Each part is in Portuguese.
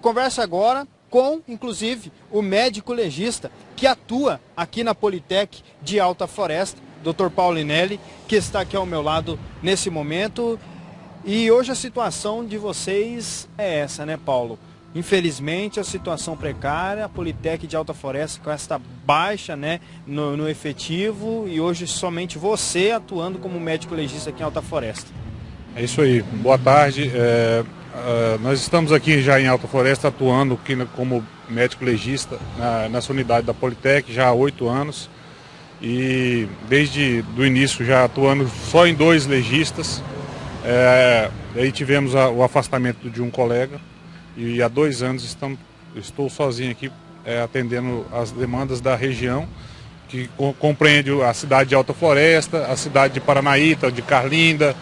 Conversa agora com, inclusive, o médico legista que atua aqui na Politec de Alta Floresta, Dr. Paulinelli, que está aqui ao meu lado nesse momento. E hoje a situação de vocês é essa, né, Paulo? Infelizmente, a situação precária, a Politec de Alta Floresta com esta baixa né, no, no efetivo e hoje somente você atuando como médico legista aqui em Alta Floresta. É isso aí. Boa tarde. É, Uh, nós estamos aqui já em Alta Floresta atuando aqui como médico legista na, nessa unidade da Politec já há oito anos. E desde o início já atuando só em dois legistas. É, aí tivemos a, o afastamento de um colega. E há dois anos estamos, estou sozinho aqui é, atendendo as demandas da região que co compreende a cidade de Alta Floresta, a cidade de Paranaíta, de Carlinda,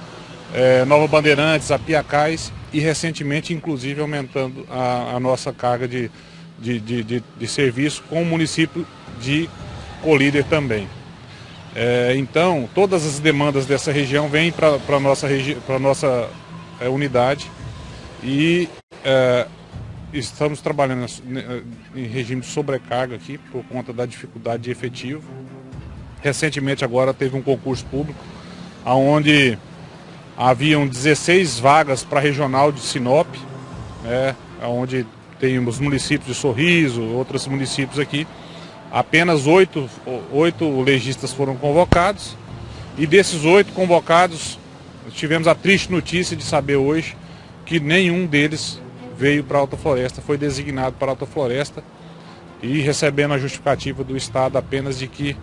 é, Nova Bandeirantes, Apiacais e recentemente, inclusive, aumentando a, a nossa carga de, de, de, de, serviço com o município de Colíder também. É, então, todas as demandas dessa região vêm para a nossa, nossa é, unidade e é, estamos trabalhando em regime de sobrecarga aqui por conta da dificuldade de efetivo. Recentemente agora teve um concurso público onde Haviam 16 vagas para a regional de Sinop, né, onde tem os municípios de Sorriso, outros municípios aqui. Apenas oito, oito legistas foram convocados. E desses oito convocados, tivemos a triste notícia de saber hoje que nenhum deles veio para Alta Floresta, foi designado para Alta Floresta e recebendo a justificativa do Estado apenas de que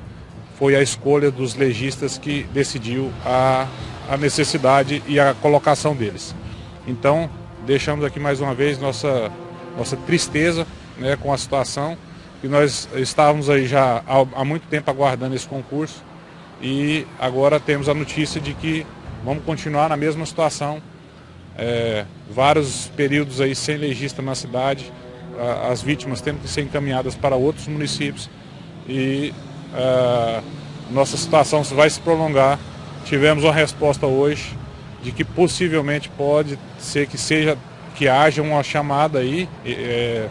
foi a escolha dos legistas que decidiu a a necessidade e a colocação deles. Então, deixamos aqui mais uma vez nossa, nossa tristeza né, com a situação, que nós estávamos aí já há, há muito tempo aguardando esse concurso e agora temos a notícia de que vamos continuar na mesma situação, é, vários períodos aí sem legista na cidade, as vítimas tendo que ser encaminhadas para outros municípios e a, é, nossa situação vai se prolongar Tivemos uma resposta hoje de que possivelmente pode ser que seja que haja uma chamada aí é,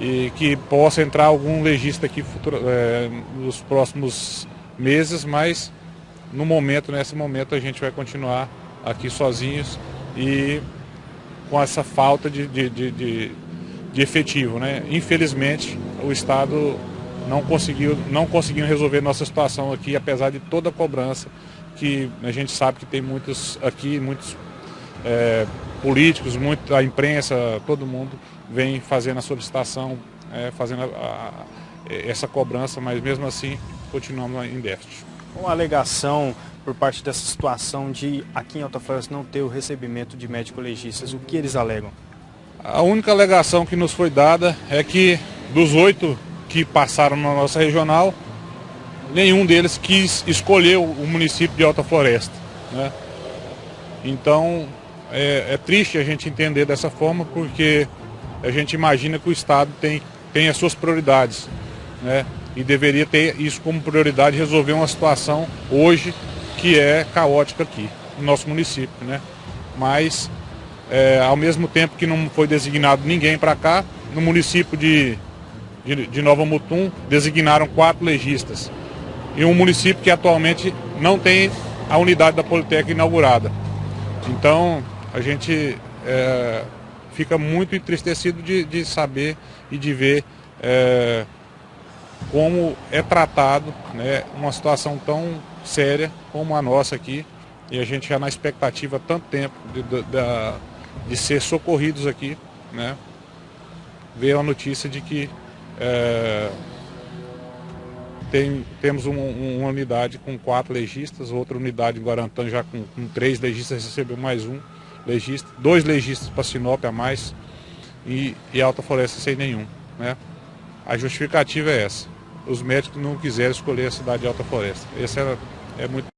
e que possa entrar algum legista aqui futuro, é, nos próximos meses, mas no momento, nesse momento, a gente vai continuar aqui sozinhos e com essa falta de, de, de, de, de efetivo. Né? Infelizmente, o Estado não conseguiu, não conseguiu resolver nossa situação aqui, apesar de toda a cobrança que a gente sabe que tem muitos aqui, muitos é, políticos, muita imprensa, todo mundo vem fazendo a solicitação, é, fazendo a, a, essa cobrança, mas mesmo assim continuamos em déficit. Uma alegação por parte dessa situação de aqui em Alta Floresta não ter o recebimento de médico-legistas, o que eles alegam? A única alegação que nos foi dada é que dos oito que passaram na nossa regional, nenhum deles quis escolher o município de Alta Floresta. Né? Então é, é, triste a gente entender dessa forma porque a gente imagina que o Estado tem, tem as suas prioridades. Né? E deveria ter isso como prioridade, resolver uma situação hoje que é caótica aqui, no nosso município. Né? Mas, é, ao mesmo tempo que não foi designado ninguém para cá, no município de, de, de Nova Mutum designaram quatro legistas em um município que atualmente não tem a unidade da Politec inaugurada. Então, a gente é, fica muito entristecido de, de, saber e de ver é, como é tratado né, uma situação tão séria como a nossa aqui. E a gente já na expectativa há tanto tempo de, de, de ser socorridos aqui, né? Veio a notícia de que é, tem, temos um, uma unidade com quatro legistas, outra unidade em Guarantã já com, com três legistas, recebeu mais um legista, dois legistas para Sinop a mais e, e Alta Floresta sem nenhum. Né? A justificativa é essa. Os médicos não quiseram escolher a cidade de Alta Floresta. Esse é, é muito